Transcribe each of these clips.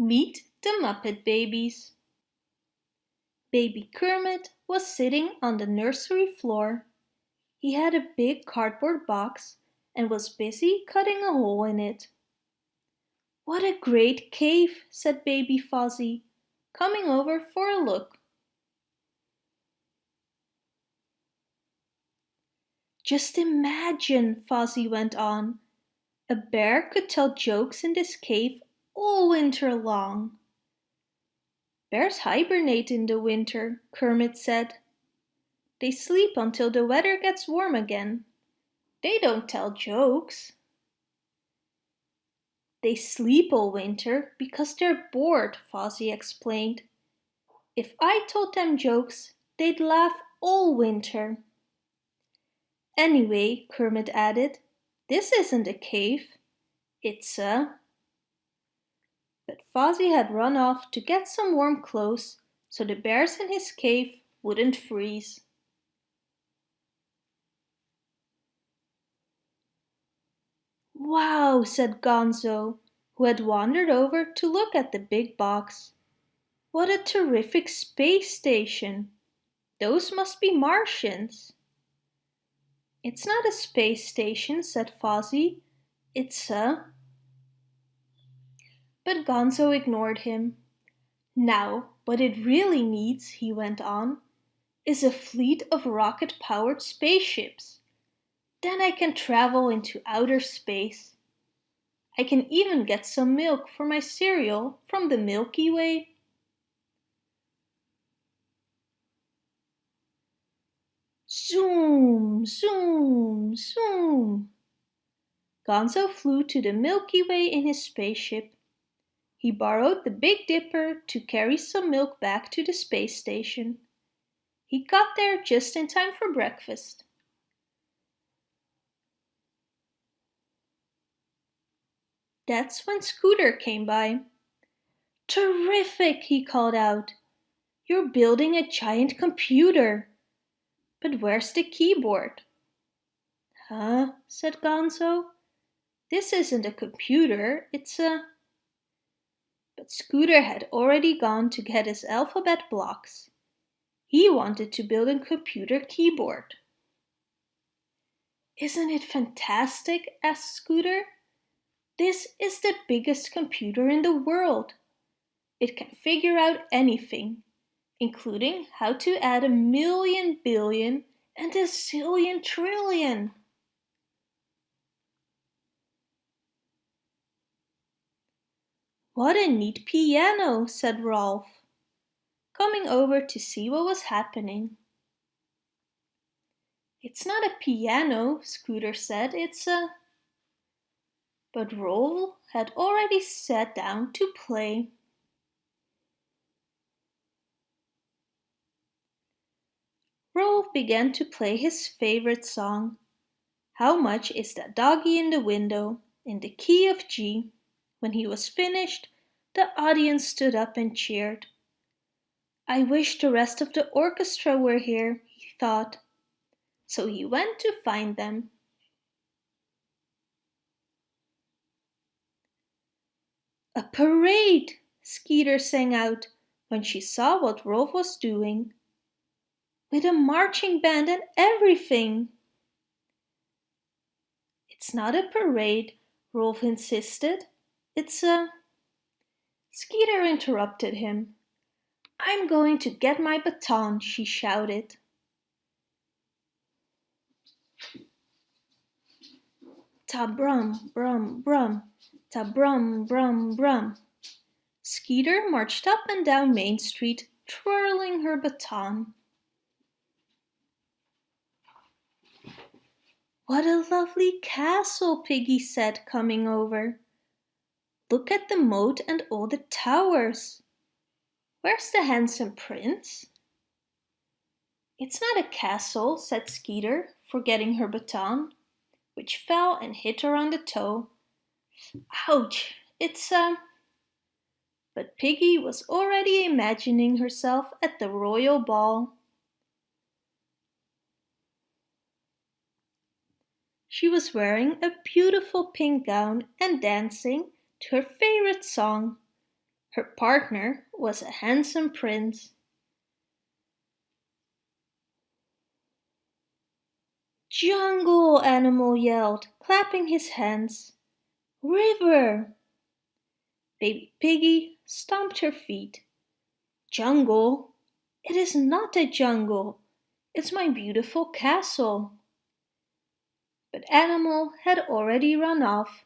Meet the Muppet Babies Baby Kermit was sitting on the nursery floor. He had a big cardboard box and was busy cutting a hole in it. What a great cave, said Baby Fozzie, coming over for a look. Just imagine, Fozzie went on. A bear could tell jokes in this cave all winter long. Bears hibernate in the winter, Kermit said. They sleep until the weather gets warm again. They don't tell jokes. They sleep all winter because they're bored, Fozzie explained. If I told them jokes, they'd laugh all winter. Anyway, Kermit added, this isn't a cave. It's a... Fozzie had run off to get some warm clothes so the bears in his cave wouldn't freeze. Wow, said Gonzo, who had wandered over to look at the big box. What a terrific space station! Those must be Martians. It's not a space station, said Fozzie. It's a... But Gonzo ignored him. Now, what it really needs, he went on, is a fleet of rocket-powered spaceships. Then I can travel into outer space. I can even get some milk for my cereal from the Milky Way. Zoom, zoom, zoom. Gonzo flew to the Milky Way in his spaceship. He borrowed the Big Dipper to carry some milk back to the space station. He got there just in time for breakfast. That's when Scooter came by. Terrific, he called out. You're building a giant computer. But where's the keyboard? Huh, said Gonzo. This isn't a computer, it's a... But Scooter had already gone to get his alphabet blocks. He wanted to build a computer keyboard. Isn't it fantastic? asked Scooter. This is the biggest computer in the world. It can figure out anything, including how to add a million billion and a zillion trillion. What a neat piano, said Rowlf, coming over to see what was happening. It's not a piano, Scooter said, it's a but Rowlf had already sat down to play. Rowlf began to play his favorite song, How Much Is That Doggy in the Window, in the key of G. When he was finished, the audience stood up and cheered. I wish the rest of the orchestra were here, he thought. So he went to find them. A parade! Skeeter sang out when she saw what Rowlf was doing. With a marching band and everything! It's not a parade, Rowlf insisted. It's a... Skeeter interrupted him. I'm going to get my baton, she shouted. Ta brum, brum, brum. Ta brum brum brum. Skeeter marched up and down Main Street, twirling her baton. What a lovely castle, Piggy said, coming over. Look at the moat and all the towers. Where's the handsome prince? It's not a castle, said Skeeter, forgetting her baton, which fell and hit her on the toe Ouch! It's a... But Piggy was already imagining herself at the royal ball. She was wearing a beautiful pink gown and dancing to her favorite song, Her partner was a handsome prince. Jungle, Animal yelled, clapping his hands. River! Baby Piggy stomped her feet. Jungle? It is not a jungle. It's my beautiful castle. But Animal had already run off.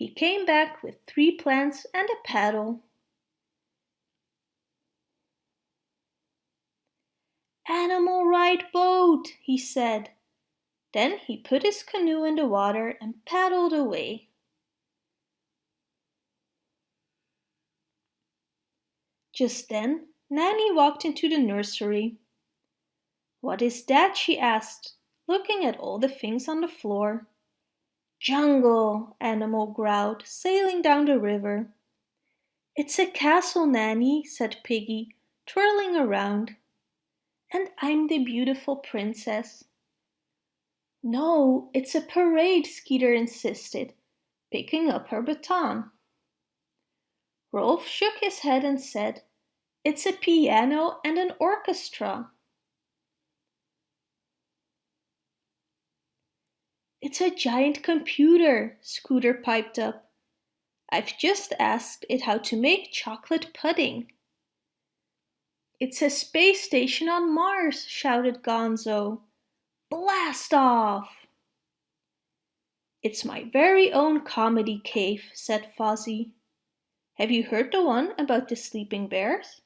He came back with three plants and a paddle. Animal ride boat, he said. Then he put his canoe in the water and paddled away. Just then Nanny walked into the nursery. What is that? she asked, looking at all the things on the floor. Jungle, Animal growled, sailing down the river. It's a castle, Nanny, said Piggy, twirling around. And I'm the beautiful princess. No, it's a parade, Skeeter insisted, picking up her baton. Rowlf shook his head and said, It's a piano and an orchestra. It's a giant computer, Scooter piped up. I've just asked it how to make chocolate pudding. It's a space station on Mars, shouted Gonzo. Blast off! It's my very own comedy cave, said Fozzie. Have you heard the one about the sleeping bears?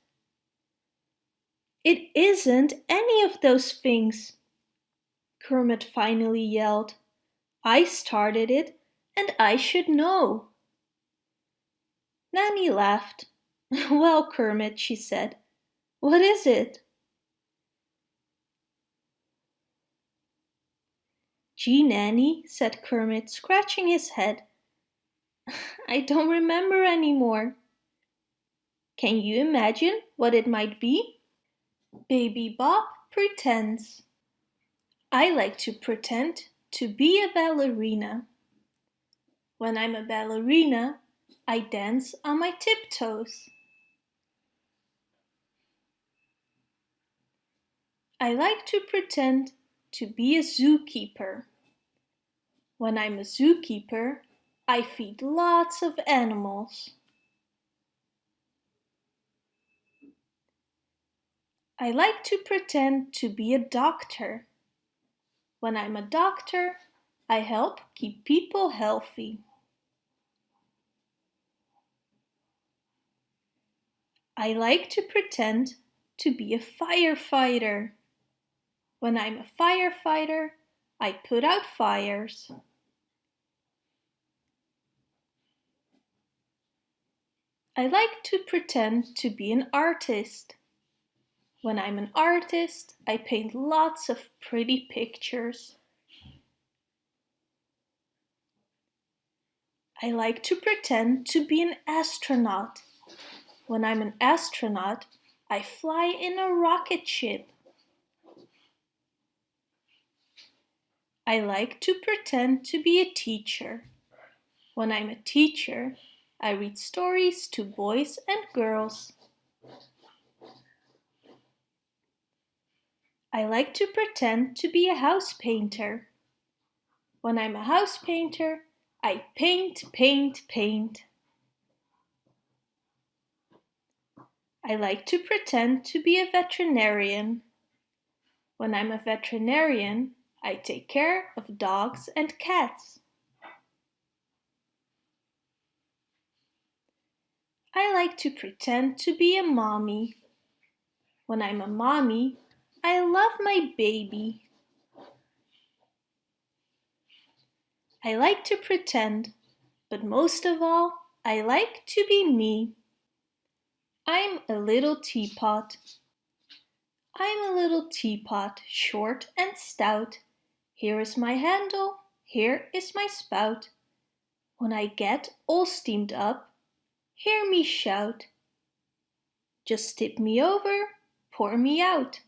It isn't any of those things, Kermit finally yelled. I started it and I should know. Nanny laughed. Well, Kermit, she said, what is it? Gee, Nanny, said Kermit, scratching his head. I don't remember anymore. Can you imagine what it might be? Baby Bop pretends. I like to pretend to be a ballerina. When I'm a ballerina, I dance on my tiptoes. I like to pretend to be a zookeeper. When I'm a zookeeper, I feed lots of animals. I like to pretend to be a doctor. When I'm a doctor, I help keep people healthy. I like to pretend to be a firefighter. When I'm a firefighter, I put out fires. I like to pretend to be an artist. When I'm an artist, I paint lots of pretty pictures. I like to pretend to be an astronaut. When I'm an astronaut, I fly in a rocket ship. I like to pretend to be a teacher. When I'm a teacher, I read stories to boys and girls. I like to pretend to be a house painter. When I'm a house painter, I paint, paint, paint. I like to pretend to be a veterinarian. When I'm a veterinarian, I take care of dogs and cats. I like to pretend to be a mommy. When I'm a mommy, I love my baby. I like to pretend, but most of all, I like to be me. I'm a little teapot. I'm a little teapot, short and stout. Here is my handle, here is my spout. When I get all steamed up, hear me shout. Just tip me over, pour me out.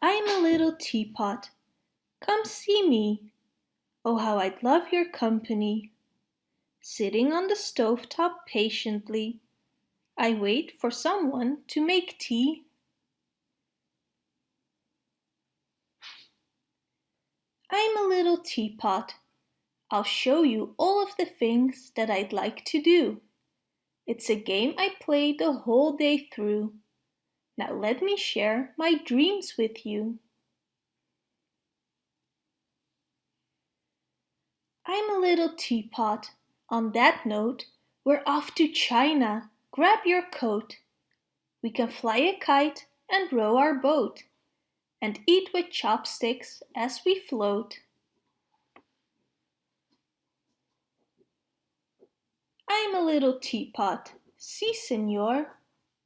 I'm a little teapot. Come see me. Oh, how I'd love your company. sitting on the stovetop patiently. I wait for someone to make tea. I'm a little teapot. I'll show you all of the things that I'd like to do. It's a game I play the whole day through. Now let me share my dreams with you. I'm a little teapot. On that note, we're off to China. Grab your coat. We can fly a kite and row our boat and eat with chopsticks as we float. I'm a little teapot. Si, senor.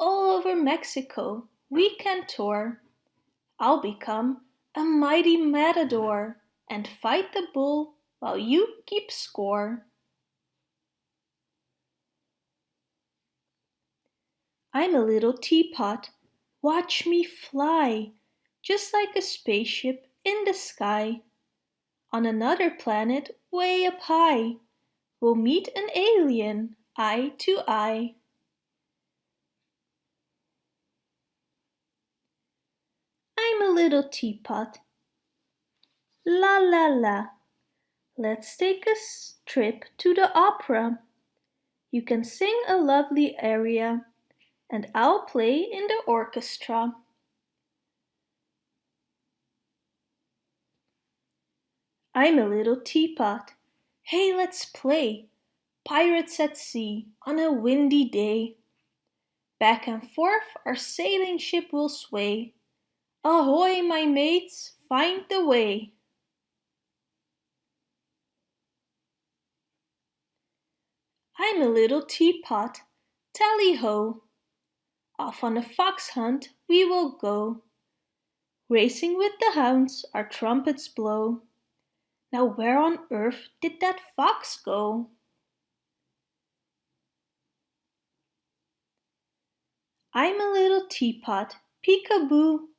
All over Mexico we can tour. I'll become a mighty matador and fight the bull while you keep score. I'm a little teapot. Watch me fly, just like a spaceship in the sky. On another planet way up high, we'll meet an alien eye to eye. A little teapot. La la la. Let's take a trip to the opera. You can sing a lovely aria and I'll play in the orchestra. I'm a little teapot. Hey, let's play. Pirates at sea on a windy day. Back and forth our sailing ship will sway. Ahoy, my mates, find the way. I'm a little teapot. Tally ho! Off on a fox hunt we will go. Racing with the hounds our trumpets blow. Now where on earth did that fox go? I'm a little teapot, peekaboo.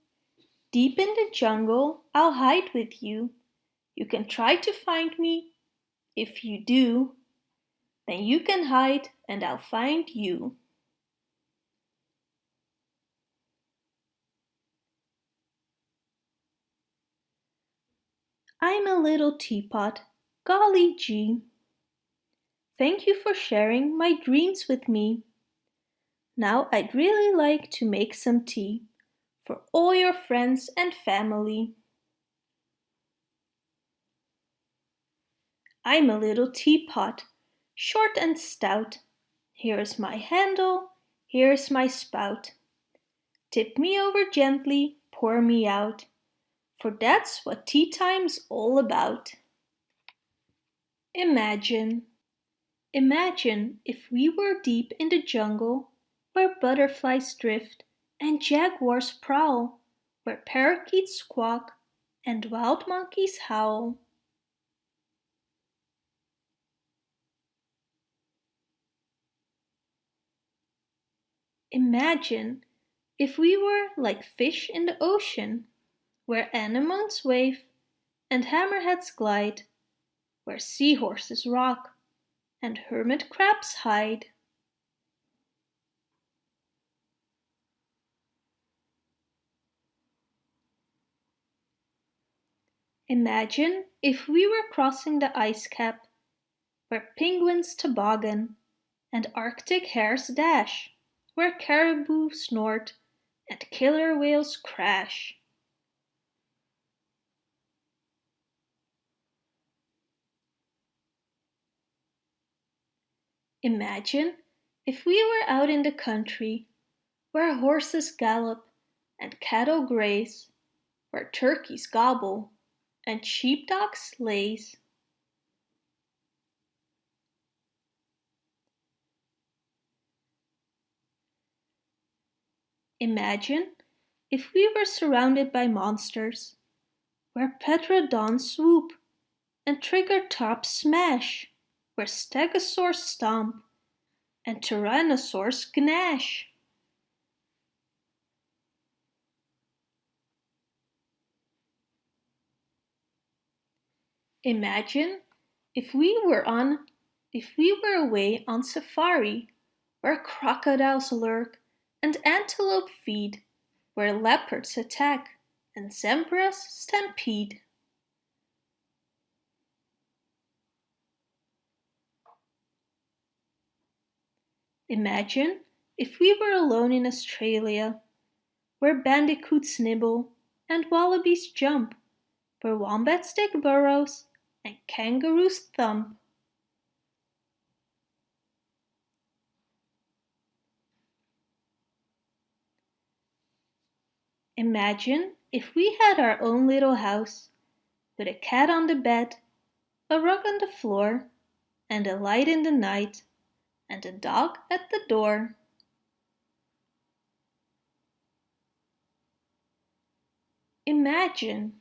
Deep in the jungle I'll hide with you. You can try to find me. If you do, then you can hide and I'll find you. I'm a little teapot, golly gee. Thank you for sharing my dreams with me. Now I'd really like to make some tea for all your friends and family. I'm a little teapot, short and stout. Here's my handle, here's my spout. Tip me over gently, pour me out for that's what tea time's all about. Imagine. Imagine if we were deep in the jungle where butterflies drift and jaguars prowl, where parakeets squawk and wild monkeys howl. Imagine if we were like fish in the ocean where anemones wave and hammerheads glide, where seahorses rock and hermit crabs hide. Imagine if we were crossing the ice cap, where penguins toboggan and arctic hares dash, where caribou snort and killer whales crash. Imagine if we were out in the country where horses gallop and cattle graze, where turkeys gobble and sheepdogs laze. Imagine if we were surrounded by monsters, where Petrodons swoop and Triceratops smash where stegosaurs stomp and tyrannosaurs gnash. Imagine if we were on if we were away on safari, where crocodiles lurk and antelope feed, where leopards attack and zebras stampede. Imagine if we were alone in Australia, where bandicoots nibble and wallabies jump, where wombats dig burrows and kangaroos thump. Imagine if we had our own little house, with a cat on the bed, a rug on the floor, and a light in the night, and a dog at the door. Imagine